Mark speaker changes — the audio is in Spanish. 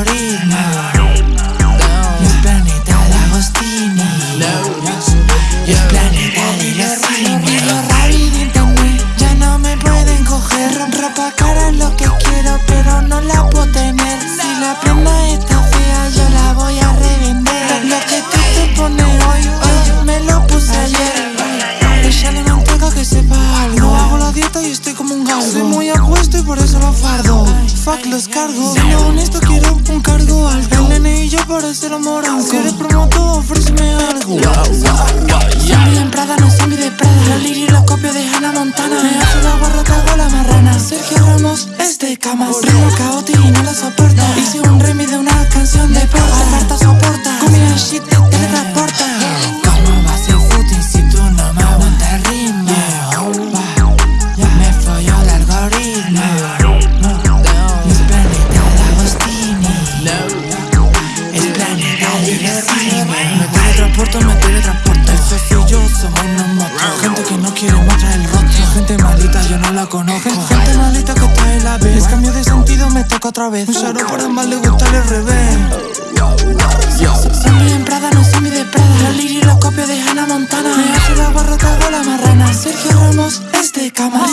Speaker 1: algoritmo es planeta de Agostini. No. es planeta de los rinos rápido internet Ya no me pueden coger. Ropa cara es lo que quiero pero no la puedo tener. Si la prenda está fea yo la voy a revender. Lo que tú te pones hoy, hoy me lo puse ayer. Ella no me que sepa algo. Hago la dieta y estoy como un galgo. Soy muy apuesto y por eso lo fardo. Fuck los cargos Siendo honesto quiero un cargo alto. El nene y yo eso lo morango Si eres promotor ofréceme algo. Zombie en Prada, no zombie de Prada. La Liri lo copio de Hannah Montana. Me hace la guarra, te hago la marrana. Sergio Ramos es de camas Primo Caoti y no la Hice un Me teletransporto, me teletransporto Eso soy yo, somos unos monstruos Gente que no quiere mostrar el rostro Gente maldita, yo no la conozco Gente maldita que en la vez Cambio de sentido, me toca otra vez Un sharo por ambas le gusta el revés Zombie en Prada, no zombie de Prada La Liri lo copio de Hannah Montana. Me hace la hago la marrana. Sergio Ramos es de cama